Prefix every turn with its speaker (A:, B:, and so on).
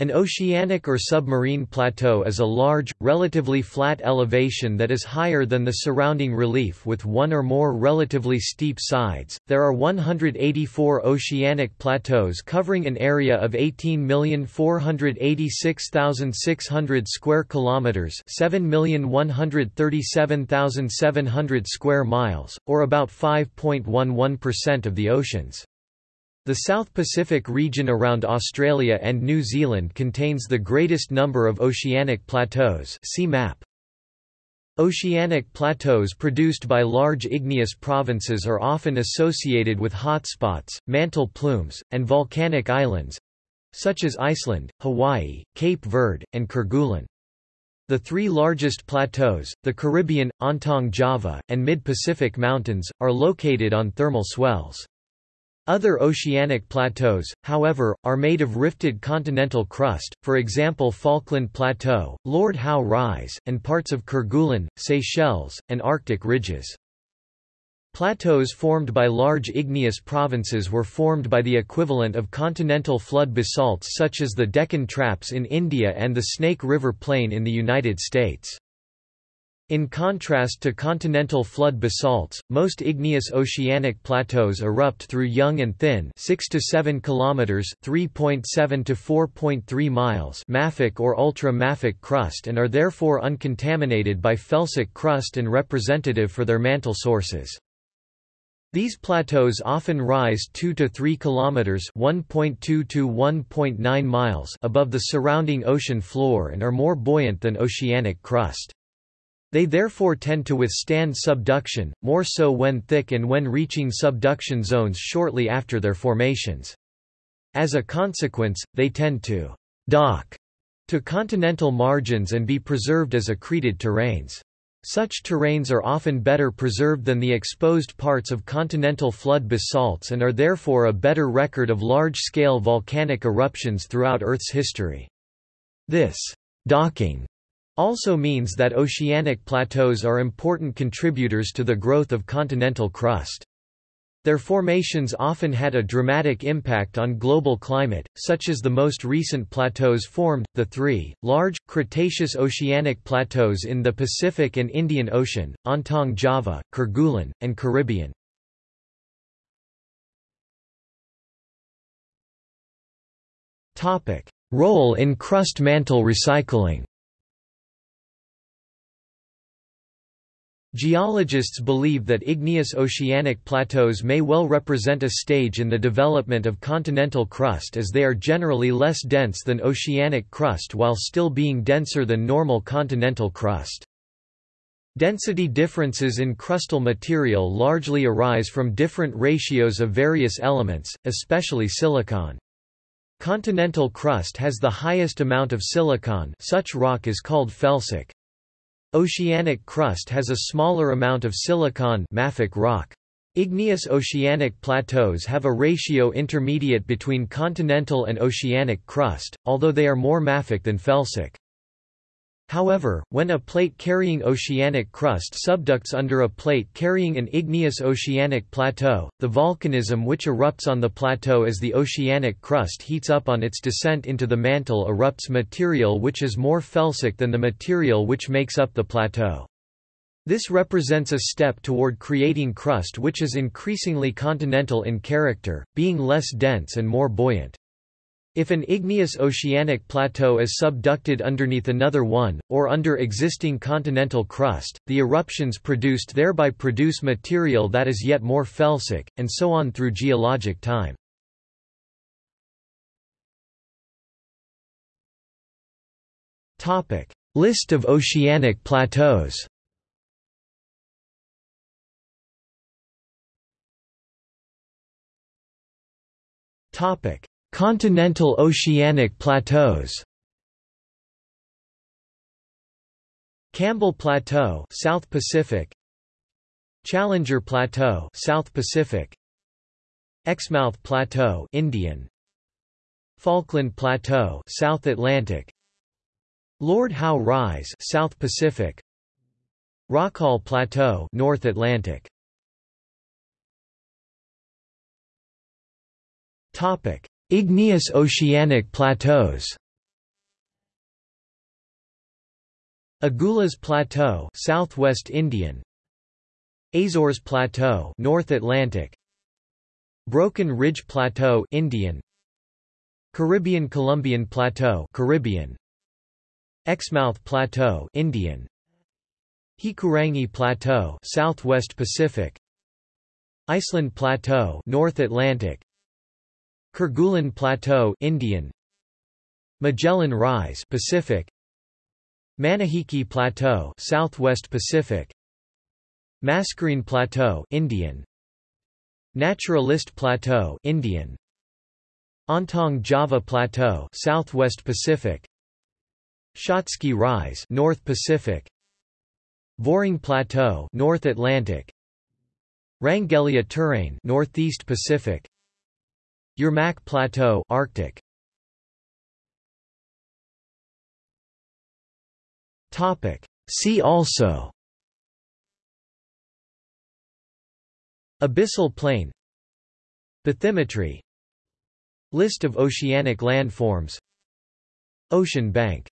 A: An oceanic or submarine plateau is a large, relatively flat elevation that is higher than the surrounding relief with one or more relatively steep sides. There are 184 oceanic plateaus covering an area of 18,486,600 square kilometers, 7,137,700 square miles, or about 5.11% of the oceans. The South Pacific region around Australia and New Zealand contains the greatest number of oceanic plateaus see map. Oceanic plateaus produced by large igneous provinces are often associated with hotspots, mantle plumes, and volcanic islands—such as Iceland, Hawaii, Cape Verde, and Kerguelen. The three largest plateaus, the Caribbean, Ontong Java, and Mid-Pacific Mountains, are located on thermal swells. Other oceanic plateaus, however, are made of rifted continental crust, for example Falkland Plateau, Lord Howe Rise, and parts of Kerguelen, Seychelles, and Arctic ridges. Plateaus formed by large igneous provinces were formed by the equivalent of continental flood basalts such as the Deccan Traps in India and the Snake River Plain in the United States. In contrast to continental flood basalts, most igneous oceanic plateaus erupt through young and thin 6 to 7 kilometers, 3.7 to 4.3 miles mafic or ultra-mafic crust and are therefore uncontaminated by felsic crust and representative for their mantle sources. These plateaus often rise 2 to 3 kilometers, 1.2 to 1.9 miles above the surrounding ocean floor and are more buoyant than oceanic crust. They therefore tend to withstand subduction, more so when thick and when reaching subduction zones shortly after their formations. As a consequence, they tend to dock to continental margins and be preserved as accreted terranes. Such terranes are often better preserved than the exposed parts of continental flood basalts and are therefore a better record of large-scale volcanic eruptions throughout Earth's history. This docking also means that oceanic plateaus are important contributors to the growth of continental crust. Their formations often had a dramatic impact on global climate, such as the most recent plateaus formed, the three, large, Cretaceous oceanic plateaus in the Pacific and Indian Ocean, Ontong Java, Kerguelen, and Caribbean. Role in crust mantle recycling Geologists believe that igneous oceanic plateaus may well represent a stage in the development of continental crust as they are generally less dense than oceanic crust while still being denser than normal continental crust. Density differences in crustal material largely arise from different ratios of various elements, especially silicon. Continental crust has the highest amount of silicon such rock is called felsic. Oceanic crust has a smaller amount of silicon mafic rock. Igneous oceanic plateaus have a ratio intermediate between continental and oceanic crust, although they are more mafic than felsic. However, when a plate carrying oceanic crust subducts under a plate carrying an igneous oceanic plateau, the volcanism which erupts on the plateau as the oceanic crust heats up on its descent into the mantle erupts material which is more felsic than the material which makes up the plateau. This represents a step toward creating crust which is increasingly continental in character, being less dense and more buoyant. If an igneous oceanic plateau is subducted underneath another one, or under existing continental crust, the eruptions produced thereby produce material that is yet more felsic, and so on through geologic time. List of oceanic plateaus Topic Continental oceanic plateaus Campbell Plateau, South Pacific. Challenger Plateau, South Pacific. Exmouth Plateau, Indian. Falkland Plateau, South Atlantic. Lord Howe Rise, South Pacific. Rockall Plateau, North Atlantic. Topic: Igneous oceanic plateaus Agulhas Plateau, Southwest Indian. Azores Plateau, North Atlantic. Broken Ridge Plateau, Indian. Caribbean-Colombian Plateau, Caribbean. Exmouth Plateau, Indian. Hikurangi Plateau, Southwest Pacific. Iceland Plateau, North Atlantic. Kerguelen Plateau Indian. Magellan Rise Pacific. Manihiki Plateau Southwest Pacific. Mascarene Plateau Indian. Naturalist Plateau Indian. Ontong Java Plateau Southwest Pacific. Shatsky Rise North Pacific. Voring Plateau North Atlantic. Wrangellia Terrane Northeast Pacific Yermak Plateau Arctic. Topic. See also. Abyssal plain. Bathymetry. List of oceanic landforms. Ocean bank